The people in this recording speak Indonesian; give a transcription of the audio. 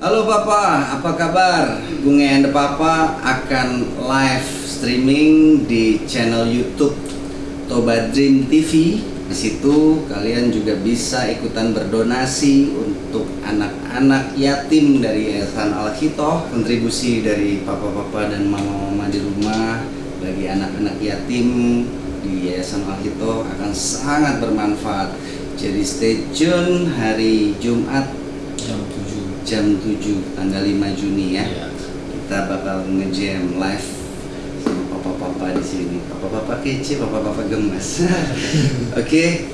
Halo Papa, apa kabar? Bung and Papa akan live streaming di channel YouTube Toba Dream TV. Di situ kalian juga bisa ikutan berdonasi untuk anak-anak yatim dari Yayasan Al Hitoh, kontribusi dari papa-papa dan mama-mama di rumah bagi anak-anak yatim di Yayasan Al Hitoh akan sangat bermanfaat. Jadi stay tune hari Jumat jam 7 jam 7 tanggal 5 Juni ya. Iya. Kita bakal ngejam live papa-papa di sini. Papa-papa kece, papa-papa gemes. Oke,